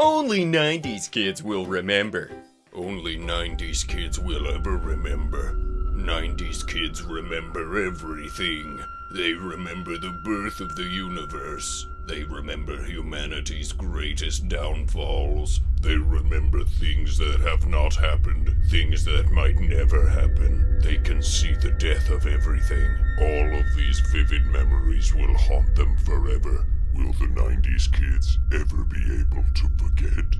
Only 90s kids will remember. Only 90s kids will ever remember. 90s kids remember everything. They remember the birth of the universe. They remember humanity's greatest downfalls. They remember things that have not happened, things that might never happen. They can see the death of everything. All of these vivid memories will haunt them forever. Will the 90s kids ever be able to forget?